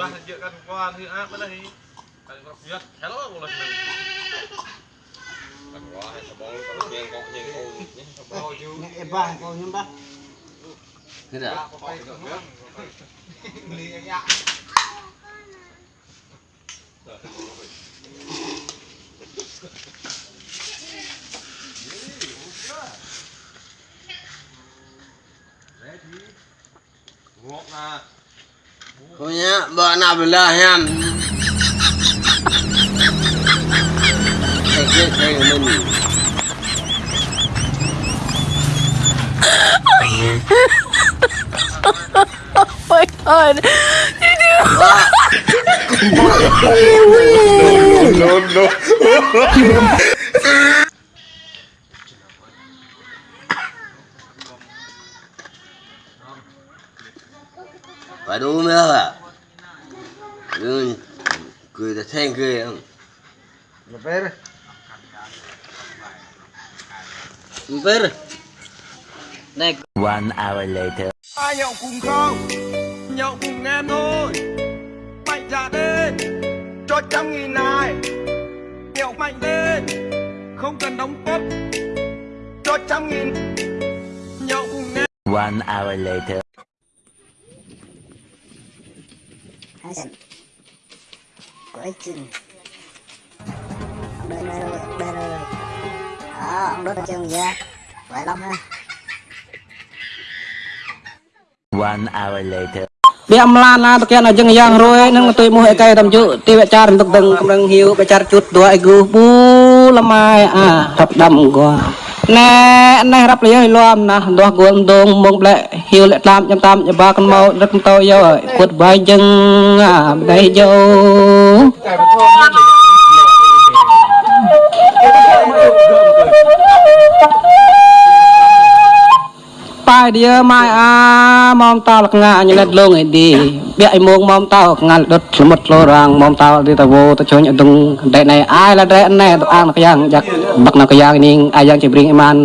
Bah, dia kan kuan hi apa dah hi. Kan kau kuat, hello boleh. Kan wah, sebol kalau dia kok ni kau ni sebol ju. Eh bah, kau ni bah. Thế đã. Đi anh ạ. Ready? Walk now. punya yang Oh my god You do No no. No, no. ừ, cười ta thanh cười không Mà về đây. ver này One hour later. ai nhậu cùng không? Nhậu cùng em thôi. Mạnh dạn lên. Cho trăm nghìn này. Nhậu mạnh lên. Không cần đóng cốt. Cho trăm nghìn. Nhậu cùng em. One hour later. hai dần của anh chừng đây đây rồi đây rồi đó ông đốt ở trên ra phải lắm ha One hour later. វាអំឡានណាតកែនអញ្ចឹងយ៉ាងរួយនឹងទុយមួយឯកែតំជុទីវចារទឹកដឹងកំរឹងហ៊ីវបចារជុតទួឯគូពូលម៉ែអារាប់ដាំកោ ណែណែរាប់លយលំណាដោះគួនដងមកប្លែហ៊ីវលាក់តាមចាំតាមយបាកំមករឹកតោយោគាត់បាយចឹងអាបដៃយោ ប៉ែ dia ម៉ែអាម៉មតោលកងាញណិតលងឯឌីបាក់ឯមងម៉មតោកងាលដុតឈ្មុតលោរាងម៉មតោទីតវតជញអដងដេណៃអាយលដេណៃអាងកយ៉ាងយ៉ាក់បាក់ណកយ៉ាងនេះអាយ៉ាងជិបរិងអីម៉ាន